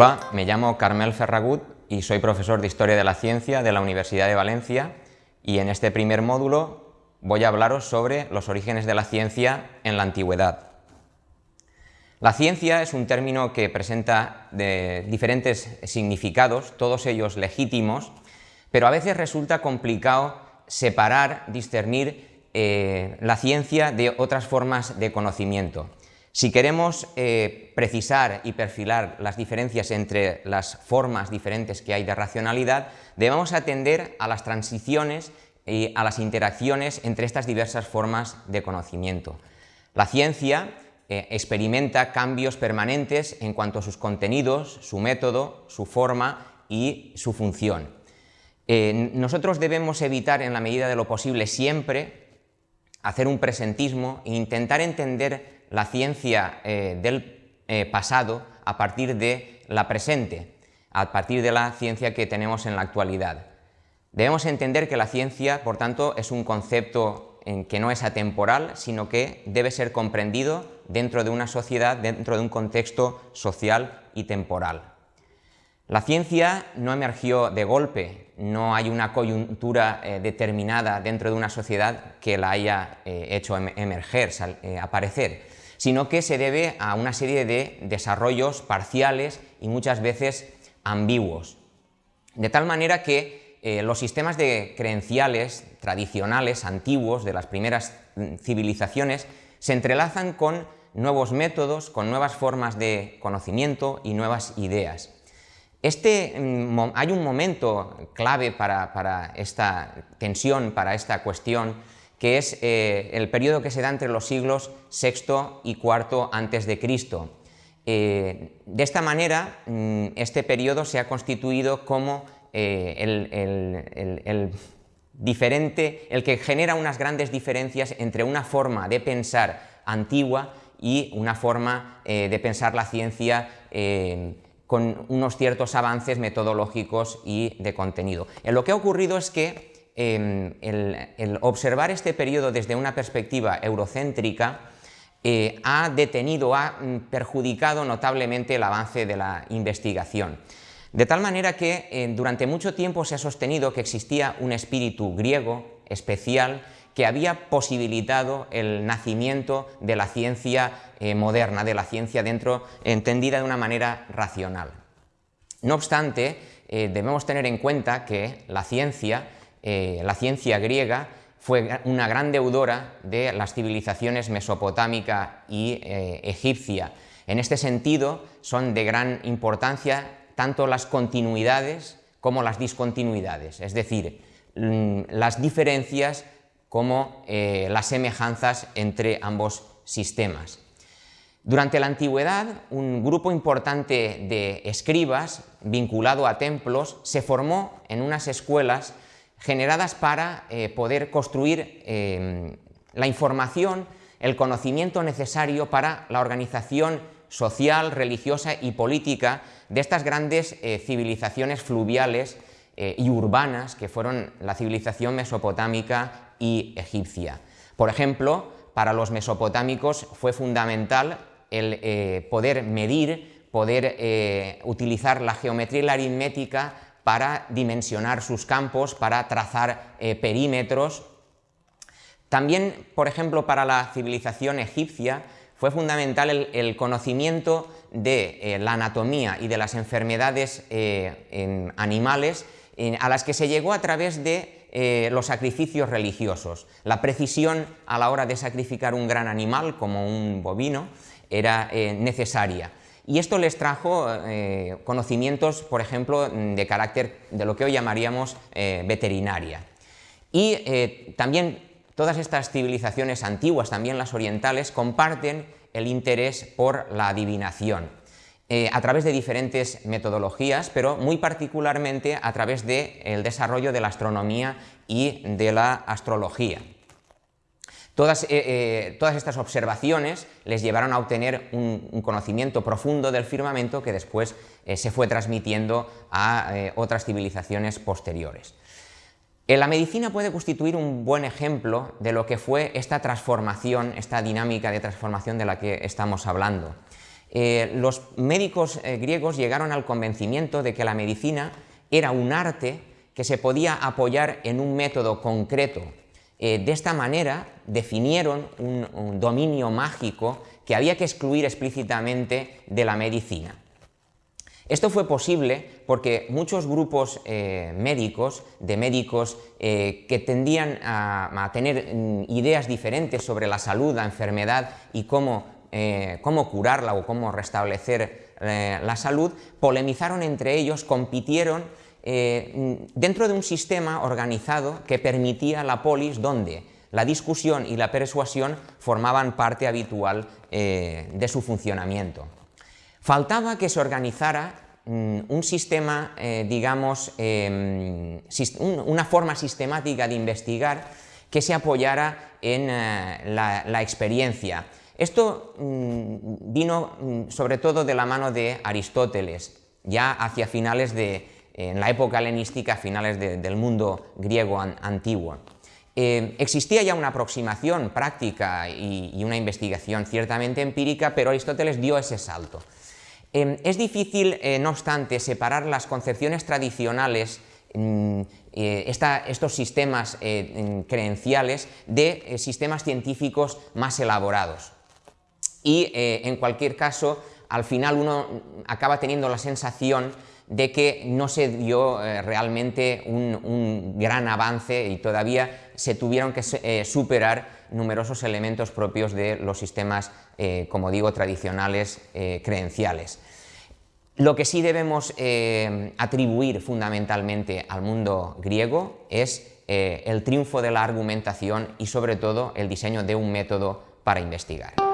Hola, me llamo Carmel Ferragut y soy profesor de Historia de la Ciencia de la Universidad de Valencia y en este primer módulo voy a hablaros sobre los orígenes de la ciencia en la antigüedad. La ciencia es un término que presenta diferentes significados, todos ellos legítimos, pero a veces resulta complicado separar, discernir eh, la ciencia de otras formas de conocimiento. Si queremos eh, precisar y perfilar las diferencias entre las formas diferentes que hay de racionalidad, debemos atender a las transiciones y a las interacciones entre estas diversas formas de conocimiento. La ciencia eh, experimenta cambios permanentes en cuanto a sus contenidos, su método, su forma y su función. Eh, nosotros debemos evitar en la medida de lo posible siempre hacer un presentismo e intentar entender la ciencia eh, del eh, pasado a partir de la presente, a partir de la ciencia que tenemos en la actualidad. Debemos entender que la ciencia, por tanto, es un concepto que no es atemporal, sino que debe ser comprendido dentro de una sociedad, dentro de un contexto social y temporal. La ciencia no emergió de golpe, no hay una coyuntura eh, determinada dentro de una sociedad que la haya eh, hecho em, emerger, eh, aparecer, sino que se debe a una serie de desarrollos parciales y muchas veces ambiguos. De tal manera que los sistemas de creenciales tradicionales, antiguos, de las primeras mm, civilizaciones, se entrelazan con nuevos métodos, con nuevas formas de conocimiento y nuevas ideas. Este, mm, hay un momento clave para, esta tensión, para esta cuestión, que es eh, el periodo que se da entre los siglos VI y IV antes de Cristo. Eh, de esta manera, mm, este periodo se ha constituido como eh, el, diferente, el que genera unas grandes diferencias entre una forma de pensar antigua y una forma de pensar la ciencia con unos ciertos avances metodológicos y de contenido. En lo que ha ocurrido es que em, el, observar este periodo desde una perspectiva eurocéntrica eh, ha detenido, ha mm, perjudicado notablemente el avance de la investigación. De tal manera que eh, durante mucho tiempo se ha sostenido que existía un espíritu griego especial que había posibilitado el nacimiento de la ciencia eh, moderna, de la ciencia dentro, entendida de una manera racional. No obstante, eh, debemos tener en cuenta que la ciencia, eh, la ciencia griega, fue una gran deudora de las civilizaciones mesopotámica y egipcia. En este sentido, son de gran importancia tanto las continuidades como las discontinuidades, es decir, mm, las diferencias como eh, las semejanzas entre ambos sistemas. Durante la antigüedad, un grupo importante de escribas vinculado a templos se formó en unas escuelas generadas para eh, poder construir eh, la información, el conocimiento necesario para la organización social, religiosa y política de estas grandes civilizaciones fluviales y urbanas que fueron la civilización mesopotámica y egipcia. Por ejemplo, para los mesopotámicos fue fundamental el eh, poder medir, poder eh, utilizar la geometría y la aritmética para dimensionar sus campos, para trazar eh, perímetros. También, por ejemplo, para la civilización egipcia fue fundamental el, conocimiento de la anatomía y de las enfermedades animales a las que se llegó a través de eh, los sacrificios religiosos. La precisión a la hora de sacrificar un gran animal, como un bovino, era eh, necesaria. Y esto les trajo eh, conocimientos, por ejemplo, de carácter de lo que hoy llamaríamos veterinaria. Y también todas estas civilizaciones antiguas, también las orientales, comparten el interés por la adivinación. Eh, a través de diferentes metodologías, pero muy particularmente a través del desarrollo de la astronomía y de la astrología. Todas, eh, eh, todas estas observaciones les llevaron a obtener un, conocimiento profundo del firmamento que después se fue transmitiendo a otras civilizaciones posteriores. la medicina puede constituir un buen ejemplo de lo que fue esta transformación, esta dinámica de transformación de la que estamos hablando. Los médicos griegos llegaron al convencimiento de que la medicina era un arte que se podía apoyar en un método concreto. de esta manera definieron un dominio mágico que había que excluir explícitamente de la medicina. Esto fue posible porque muchos grupos eh, médicos, de médicos eh, que tendían a, tener mm, ideas diferentes sobre la salud, la enfermedad y cómo, eh, cómo curarla o cómo restablecer la salud, polemizaron entre ellos, compitieron mm, dentro de un sistema organizado que permitía la polis donde la discusión y la persuasión formaban parte habitual de su funcionamiento. Faltaba que se organizara mm, un sistema, eh, digamos, em, una forma sistemática de investigar que se apoyara en eh, la, experiencia. Esto mm, vino mm, sobre todo de la mano de Aristóteles, ya hacia finales de, en la época helenística, finales del mundo griego antiguo. Eh, existía ya una aproximación práctica y, una investigación ciertamente empírica, pero Aristóteles dio ese salto. Em, es difícil, eh, no obstante, separar las concepciones tradicionales mm, eh, estos sistemas creenciales de sistemas científicos más elaborados. Y en cualquier caso, al final uno acaba teniendo la sensación de que no se dio realmente un, gran avance y todavía se tuvieron que superar numerosos elementos propios de los sistemas, eh, como digo, tradicionales eh, creenciales. Lo que sí debemos eh, atribuir fundamentalmente al mundo griego es el triunfo de la argumentación y sobre todo el diseño de un método para investigar.